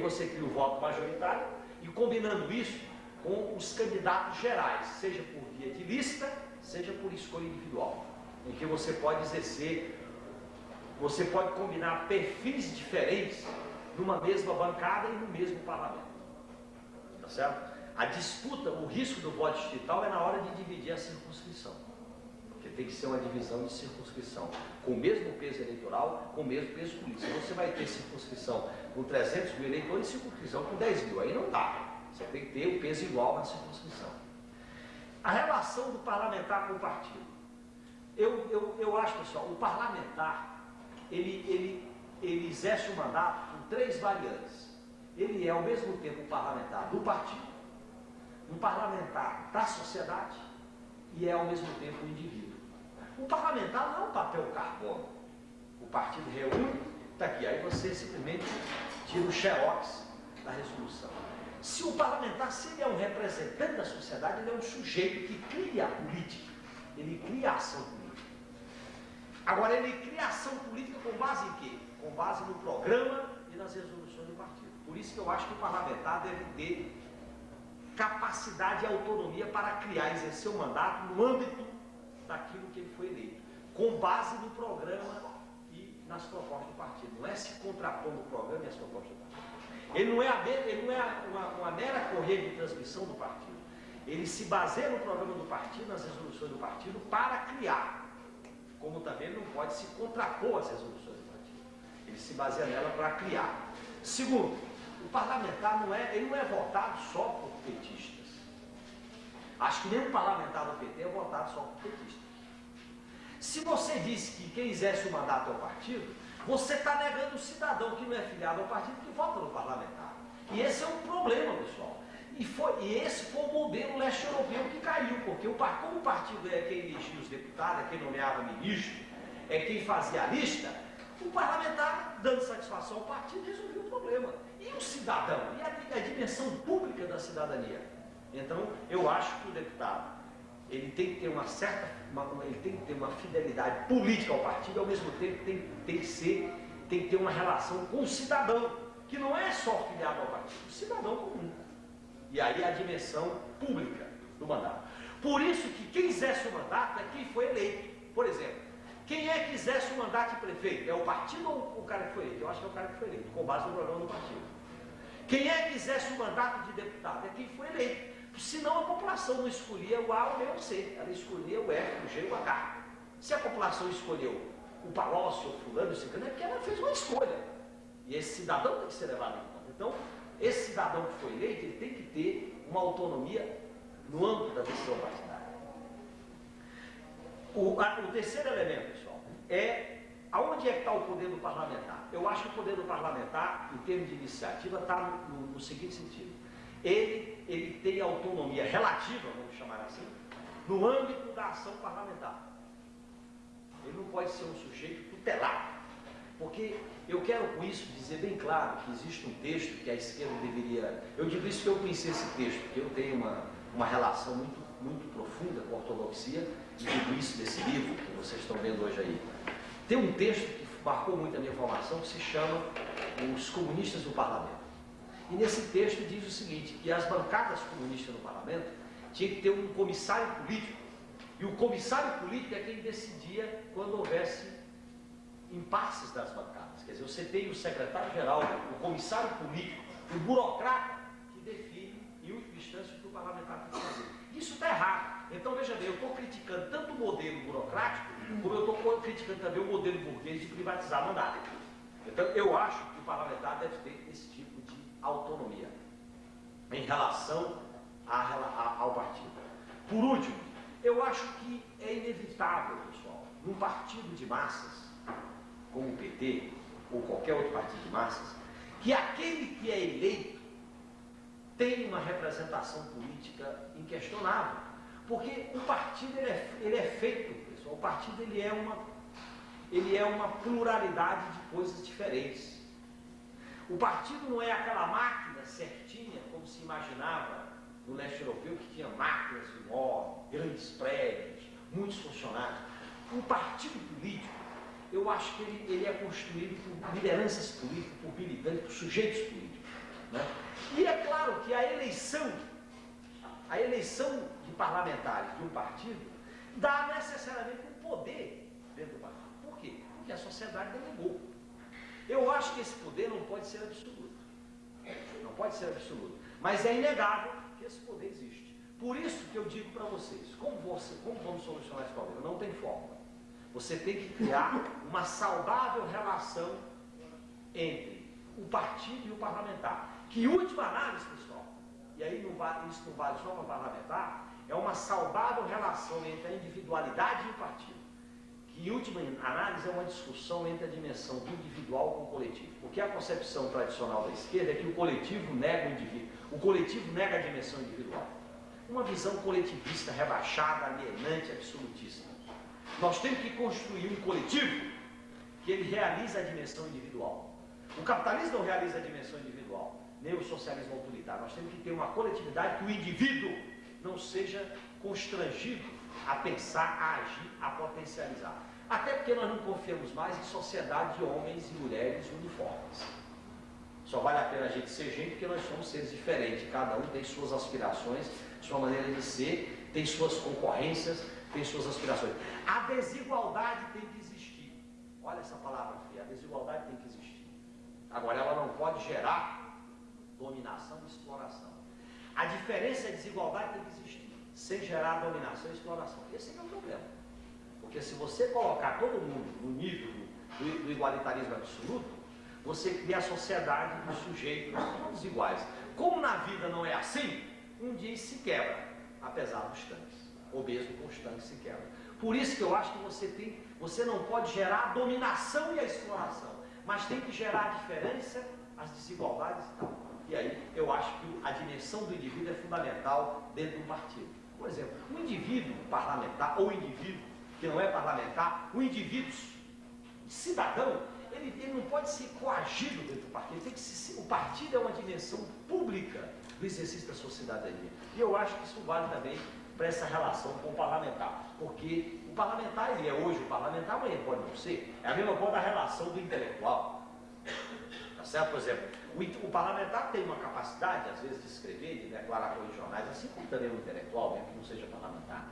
você cria o voto majoritário e combinando isso com os candidatos gerais, seja por via de lista, seja por escolha individual, em que você pode exercer, você pode combinar perfis diferentes numa mesma bancada e no mesmo parlamento. Tá certo? A disputa, o risco do voto distrital é na hora de dividir a circunscrição. Porque tem que ser uma divisão de circunscrição, com o mesmo peso eleitoral, com o mesmo peso político. Se você vai ter circunscrição com 300 mil eleitores e circunscrição com 10 mil, aí não dá. Você tem que ter o peso igual na circunscrição. A relação do parlamentar com o partido. Eu, eu, eu acho, pessoal, o parlamentar, ele, ele, ele exerce o mandato com três variantes. Ele é, ao mesmo tempo, um parlamentar do partido, um parlamentar da sociedade e é, ao mesmo tempo, um indivíduo. O parlamentar não é um papel carbono. O partido reúne, está aqui, aí você simplesmente tira o xerox da resolução. Se o parlamentar, se ele é um representante da sociedade, ele é um sujeito que cria a política, ele cria a ação política. Agora, ele cria a ação política com base em quê? Com base no programa e nas resoluções do partido. Por isso que eu acho que o parlamentar deve ter capacidade e autonomia para criar exercer o mandato no âmbito daquilo que ele foi eleito, com base no programa e nas propostas do partido. Não é se contrapondo o programa e as propostas do partido. Ele não é, a, ele não é uma, uma mera correia de transmissão do partido. Ele se baseia no programa do partido, nas resoluções do partido, para criar. Como também não pode se contrapor às resoluções do partido. Ele se baseia nela para criar. Segundo, o parlamentar não é, ele não é votado só por petistas. Acho que o parlamentar do PT votado só por petistas. Se você diz que quem exerce o mandato é o partido, você está negando o cidadão que não é filiado ao partido que vota no parlamentar. E esse é um problema, pessoal. E, foi, e esse foi o modelo leste europeu que caiu, porque o, como o partido é quem elegia os deputados, é quem nomeava ministro, é quem fazia a lista, o parlamentar, dando satisfação ao partido, resolveu o problema. E o cidadão? E a, a dimensão pública da cidadania? Então, eu acho que o deputado ele tem que ter uma certa, uma, ele tem que ter uma fidelidade política ao partido, ao mesmo tempo tem, tem, que ser, tem que ter uma relação com o cidadão, que não é só filiado ao partido, o cidadão comum. E aí a dimensão pública do mandato. Por isso que quem exerce o mandato é quem foi eleito. Por exemplo, quem é que exerce o mandato de prefeito? É o partido ou o cara que foi eleito? Eu acho que é o cara que foi eleito, com base no programa do partido. Quem é que exerce o mandato de deputado? É quem foi eleito. Senão a população não escolhia o A, o B ou o C, ela escolhia o F, o G ou o H. Se a população escolheu o Palócio, o fulano, o ciclano, é porque ela fez uma escolha. E esse cidadão tem que ser levado em conta. Então, esse cidadão que foi eleito, ele tem que ter uma autonomia no âmbito da decisão partidária. O, a, o terceiro elemento, pessoal, é aonde é que está o poder do parlamentar? Eu acho que o poder do parlamentar, em termos de iniciativa, está no, no, no seguinte sentido ele, ele tem autonomia relativa, vamos chamar assim, no âmbito da ação parlamentar. Ele não pode ser um sujeito tutelado. Porque eu quero com isso dizer bem claro que existe um texto que a esquerda deveria. Eu digo isso que eu conheci esse texto, porque eu tenho uma, uma relação muito, muito profunda com a ortodoxia e digo isso desse livro que vocês estão vendo hoje aí. Tem um texto que marcou muito a minha formação que se chama Os Comunistas do Parlamento. E nesse texto diz o seguinte, que as bancadas comunistas no parlamento tinham que ter um comissário político, e o comissário político é quem decidia quando houvesse impasses das bancadas. Quer dizer, você tem o secretário-geral, o comissário político, o burocrata, que define, em última instância, o que o parlamentar tem que fazer. Isso está errado. Então, veja bem, eu estou criticando tanto o modelo burocrático, como eu estou criticando também o modelo burguês de privatizar mandato. Então, eu acho que o parlamentar deve ter esse tipo autonomia em relação a, a, ao partido. Por último, eu acho que é inevitável, pessoal, num partido de massas, como o PT ou qualquer outro partido de massas, que aquele que é eleito tem uma representação política inquestionável. Porque o partido ele é, ele é feito, pessoal, o partido ele é, uma, ele é uma pluralidade de coisas diferentes. O partido não é aquela máquina certinha, como se imaginava no leste europeu, que tinha máquinas enormes, grandes prédios, muitos funcionários. O partido político, eu acho que ele, ele é construído por lideranças políticas, por militantes, por sujeitos políticos. Né? E é claro que a eleição, a eleição de parlamentares de um partido dá necessariamente um poder dentro do partido. Por quê? Porque a sociedade delegou. Eu acho que esse poder não pode ser absoluto. Não pode ser absoluto. Mas é inegável que esse poder existe. Por isso que eu digo para vocês, como, você, como vamos solucionar esse problema? Não tem fórmula. Você tem que criar uma saudável relação entre o partido e o parlamentar. Que última análise, pessoal, e aí não vale, isso não vale só para parlamentar, é uma saudável relação entre a individualidade e o partido. Em última análise é uma discussão entre a dimensão do individual com o coletivo. Porque a concepção tradicional da esquerda é que o coletivo nega o indivíduo, o coletivo nega a dimensão individual. Uma visão coletivista rebaixada, alienante, absolutista. Nós temos que construir um coletivo que ele realiza a dimensão individual. O capitalismo não realiza a dimensão individual, nem o socialismo autoritário. Nós temos que ter uma coletividade que o indivíduo não seja constrangido a pensar, a agir, a potencializar. Até porque nós não confiamos mais em sociedade de homens e mulheres uniformes. Só vale a pena a gente ser gente porque nós somos seres diferentes. Cada um tem suas aspirações, sua maneira de ser, tem suas concorrências, tem suas aspirações. A desigualdade tem que existir. Olha essa palavra fria, a desigualdade tem que existir. Agora, ela não pode gerar dominação e exploração. A diferença e a desigualdade tem que existir, sem gerar dominação e exploração. Esse é o problema. Porque se você colocar todo mundo no nível do, do igualitarismo absoluto, você cria a sociedade dos sujeitos todos iguais. Como na vida não é assim, um dia se quebra, apesar dos tanques. O mesmo com os tanques se quebra. Por isso que eu acho que você tem, você não pode gerar a dominação e a exploração, mas tem que gerar a diferença, as desigualdades e tal. E aí eu acho que a dimensão do indivíduo é fundamental dentro do partido. Por exemplo, um indivíduo parlamentar ou indivíduo que não é parlamentar, um indivíduo cidadão, ele, ele não pode ser coagido dentro do partido. Tem que o partido é uma dimensão pública do exercício da sua cidadania. E eu acho que isso vale também para essa relação com o parlamentar. Porque o parlamentar, ele é hoje o parlamentar, amanhã pode não ser. É a mesma coisa da relação do intelectual. Tá certo? Por exemplo, o, o, parlamentar tem uma capacidade, às vezes, de escrever, de declarar coisas jornais, assim como também o intelectual, mesmo que não seja parlamentar.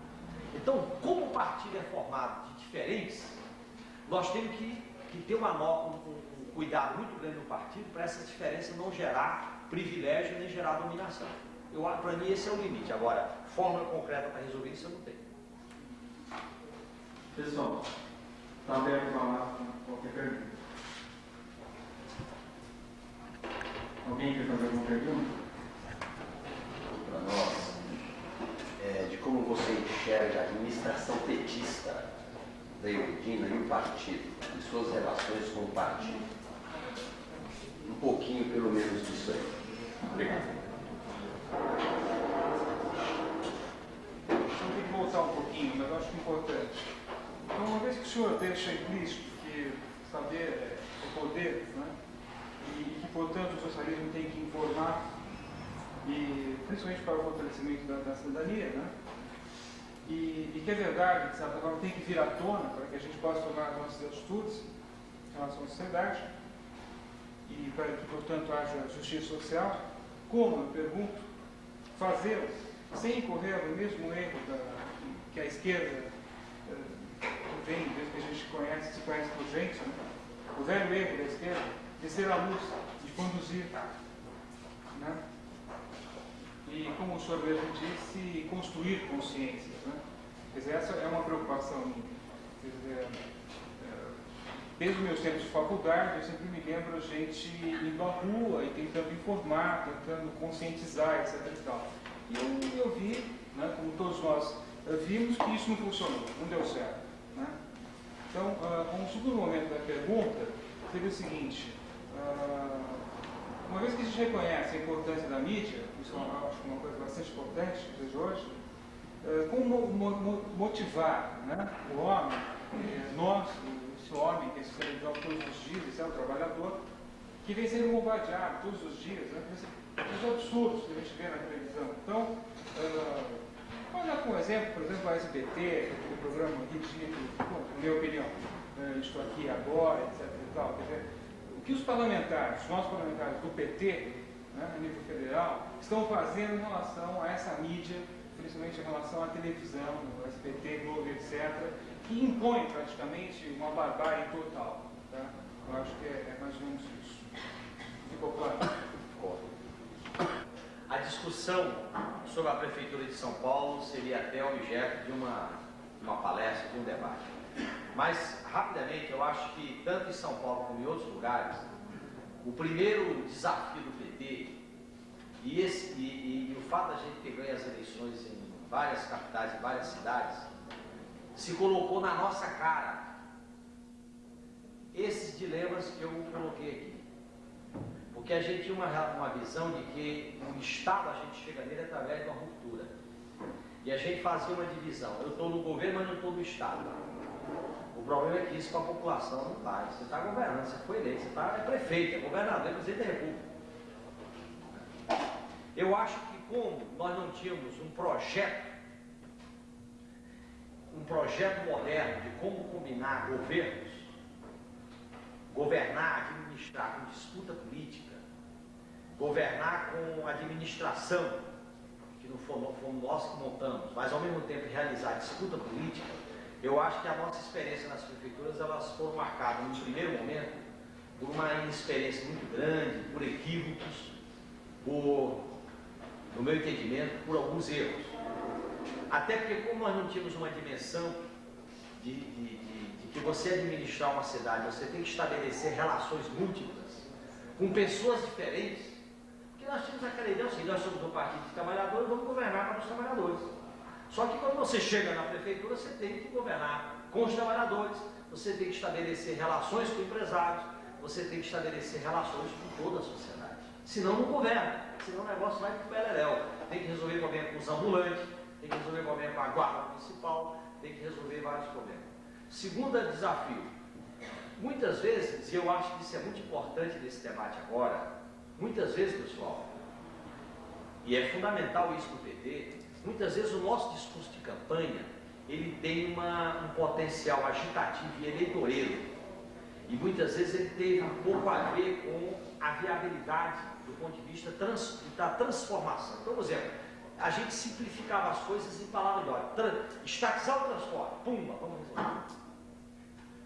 Então, como o partido é formado de diferentes, nós temos que, que ter uma, um, um cuidado muito grande no partido para essa diferença não gerar privilégio nem gerar dominação. Para mim, esse é o limite. Agora, fórmula concreta para resolver isso eu não tenho. Pessoal, está aberto para qualquer pergunta. Alguém quer fazer alguma pergunta? Para nós, é, de como você enxerga administração petista da Eudina e o partido, e suas relações com o partido. Um pouquinho, pelo menos, disso aí. Obrigado. Então tem que voltar um pouquinho, mas eu acho é importante. Então, uma vez que o senhor deixa implícito que saber é poder, né? e que, portanto, o socialismo tem que informar, e, principalmente para o fortalecimento da, da cidadania, né? E, e, que é verdade, de certa forma, tem que vir à tona para que a gente possa tomar as nossas atitudes em relação à sociedade, e para que, portanto, haja justiça social. Como, eu pergunto, fazê-lo sem incorrer no mesmo erro da, que a esquerda uh, vem, desde que a gente conhece, se conhece por gente, né? o velho erro da esquerda, de ser a luz, de conduzir. Né? E, como o senhor mesmo disse, construir consciências. Né? Quer dizer, essa é uma preocupação minha. Dizer, desde os meus tempos de faculdade, eu sempre me lembro a gente indo à rua e tentando informar, tentando conscientizar, etc. E, tal. e eu, eu vi, né, como todos nós vimos, que isso não funcionou, não deu certo. Né? Então, uh, um segundo momento da pergunta seria o seguinte, uh, uma vez que a gente reconhece a importância da mídia, isso é uma coisa bastante importante de hoje, uh, como motivar né, o homem, eh, nós, esse homem que é socializado todos os dias, esse é o trabalhador, que vem sendo bombardeado todos os dias, né? Esses absurdos que a gente vê na televisão. Então, uh, vamos dar como exemplo, por exemplo, a SBT, aquele programa ridículo, na minha opinião, estou aqui agora, etc. E tal. Quer dizer, o que os parlamentares, os nossos parlamentares do PT, né, a nível federal, estão fazendo em relação a essa mídia, principalmente em relação à televisão, o SBT, Globo, etc., que impõe praticamente uma barbárie total. Tá? Eu acho que é, é mais ou menos isso. Ficou claro? Ficou. A discussão sobre a Prefeitura de São Paulo seria até objeto de uma, uma palestra, de um debate. Mas, rapidamente, eu acho que tanto em São Paulo como em outros lugares, o primeiro desafio do PT e, esse, e, e, e o fato da gente ter ganho as eleições em várias capitais e várias cidades se colocou na nossa cara esses dilemas que eu coloquei aqui. Porque a gente tinha uma, uma visão de que o Estado a gente chega nele através de uma ruptura. E a gente fazia uma divisão. Eu estou no governo, mas não estou no Estado. O problema é que isso para a população não vai. Você está governando, você foi eleito, você tá, é prefeito, é governador, é presidente da República. Eu acho que como nós não tínhamos um projeto, um projeto moderno de como combinar governos, governar, administrar com disputa política, governar com administração, que não fomos nós que montamos, mas ao mesmo tempo realizar disputa política, eu acho que a nossa experiência nas prefeituras elas foram marcadas no primeiro momento por uma inexperiência muito grande, por equívocos, por, no meu entendimento, por alguns erros. Até porque como nós não tínhamos uma dimensão de, de, de, de que você administrar uma cidade, você tem que estabelecer relações múltiplas com pessoas diferentes, porque nós tínhamos aquela ideia, assim, nós somos um partido de trabalhadores, vamos governar para os trabalhadores. Só que quando você chega na prefeitura, você tem que governar com os trabalhadores, você tem que estabelecer relações com empresários, você tem que estabelecer relações com toda a sociedade. Senão não governa, senão o negócio vai para o beleléu. Tem que resolver problema com os ambulantes, tem que resolver problema com a guarda municipal, tem que resolver vários problemas. Segundo desafio, muitas vezes, e eu acho que isso é muito importante nesse debate agora, muitas vezes, pessoal, e é fundamental isso no PT, Muitas vezes o nosso discurso de campanha ele tem uma, um potencial agitativo e eleitoreiro. E muitas vezes ele teve um pouco a ver com a viabilidade do ponto de vista trans, da transformação. Então, por exemplo, a gente simplificava as coisas em palavras de ordem. Estatizar o transporte, pumba, vamos resolver.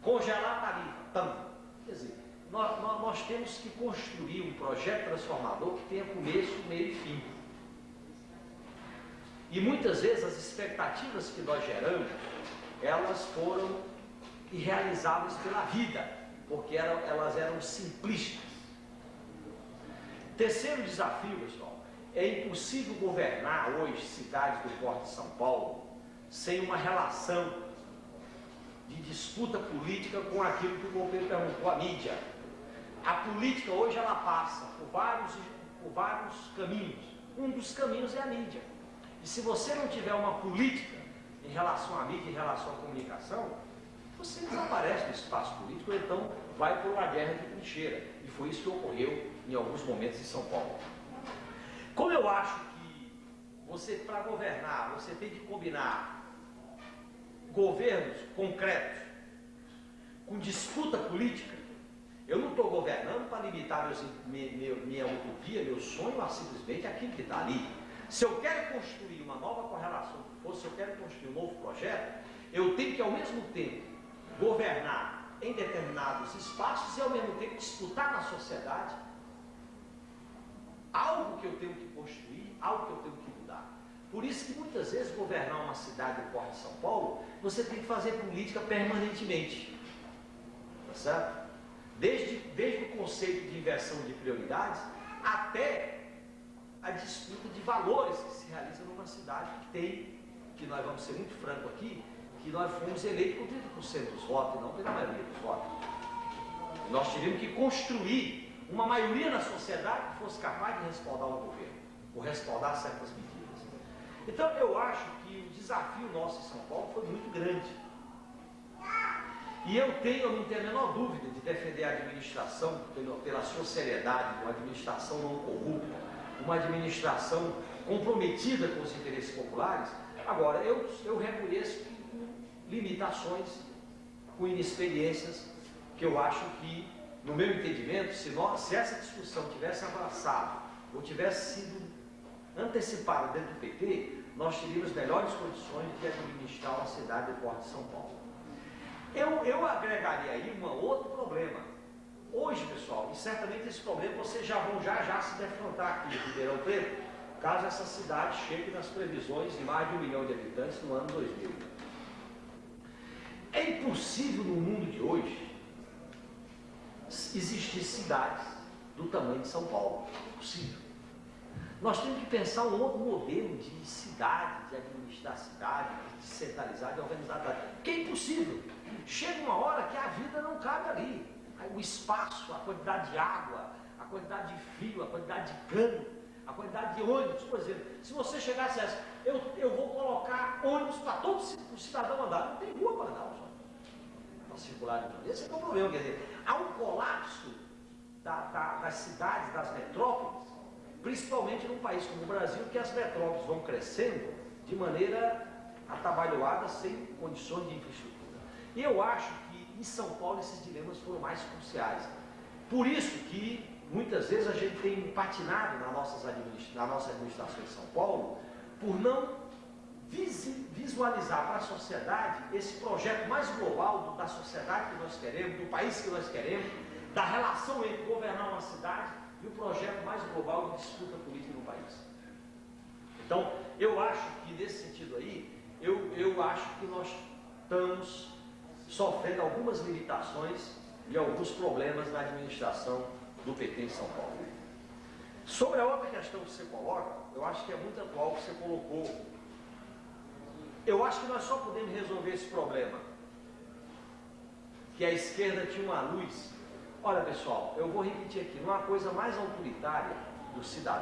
Congelar a tarifa, tam. Quer dizer, nós, nós, nós temos que construir um projeto transformador que tenha começo, meio e fim. E muitas vezes as expectativas que nós geramos, elas foram irrealizáveis pela vida, porque eram, elas eram simplistas. Terceiro desafio, pessoal, é impossível governar hoje cidades do Porto de São Paulo sem uma relação de disputa política com aquilo que o governo perguntou, a mídia. A política hoje ela passa por vários, por vários caminhos. Um dos caminhos é a mídia. E se você não tiver uma política em relação à mídia, em relação à comunicação, você desaparece do espaço político, ou então vai por uma guerra de trincheira. E foi isso que ocorreu em alguns momentos em São Paulo. Como eu acho que você, para governar, você tem que combinar governos concretos com disputa política, eu não estou governando para limitar meus, minha, minha utopia, meu sonho a simplesmente aquilo que está ali. Se eu quero construir uma nova correlação, ou se eu quero construir um novo projeto, eu tenho que ao mesmo tempo governar em determinados espaços e ao mesmo tempo disputar na sociedade algo que eu tenho que construir, algo que eu tenho que mudar. Por isso que muitas vezes governar uma cidade do Porto de São Paulo, você tem que fazer política permanentemente. Tá certo? Desde, desde o conceito de inversão de prioridades até a disputa de valores que se realiza numa cidade que tem, que nós vamos ser muito franco aqui, que nós fomos eleitos com 30% dos votos, não pela maioria dos votos. Nós tivemos que construir uma maioria na sociedade que fosse capaz de respaldar o governo, ou respaldar certas medidas. Então eu acho que o desafio nosso em São Paulo foi muito grande. E eu tenho, eu não tenho a menor dúvida de defender a administração pela, sua seriedade, uma administração não corrupta, uma administração comprometida com os interesses populares. Agora, eu, eu reconheço que com limitações, com inexperiências, que eu acho que, no meu entendimento, se, nós, se essa discussão tivesse abraçado ou tivesse sido antecipada dentro do PT, nós teríamos melhores condições de administrar uma cidade do porte de São Paulo. Eu, eu agregaria aí um outro problema. Hoje, pessoal, e certamente esse problema vocês já vão já já se defrontar aqui em Ribeirão Preto, caso essa cidade chegue nas previsões de mais de um milhão de habitantes no ano 2000. É impossível no mundo de hoje existir cidades do tamanho de São Paulo. Impossível. Nós temos que pensar um outro modelo de cidade, de administrar a cidade, de centralizar, de organizar a cidade. Porque é impossível. Chega uma hora que a vida não cabe ali. O espaço, a quantidade de água, a quantidade de fio, a quantidade de cano, a quantidade de ônibus, por exemplo. Se você chegasse a essa, eu, eu vou colocar ônibus para todo o cidadão andar. Não tem rua para andar. Para circular. Esse é o problema. Quer dizer, há um colapso da, da, das cidades, das metrópoles, principalmente num país como o Brasil, que as metrópoles vão crescendo de maneira atabalhoada, sem condições de infraestrutura. E eu acho que em São Paulo esses dilemas foram mais cruciais. Por isso que muitas vezes a gente tem patinado na, nossas na nossa administração em São Paulo por não visualizar para a sociedade esse projeto mais global da sociedade que nós queremos, do país que nós queremos, da relação entre governar uma cidade e o projeto mais global de disputa política no país. Então, eu acho que nesse sentido aí, eu, eu acho que nós estamos sofrendo algumas limitações e alguns problemas na administração do PT em São Paulo. Sobre a outra questão que você coloca, eu acho que é muito atual que você colocou. Eu acho que nós só podemos resolver esse problema. Que a esquerda tinha uma luz. Olha pessoal, eu vou repetir aqui, uma coisa mais autoritária do cidadão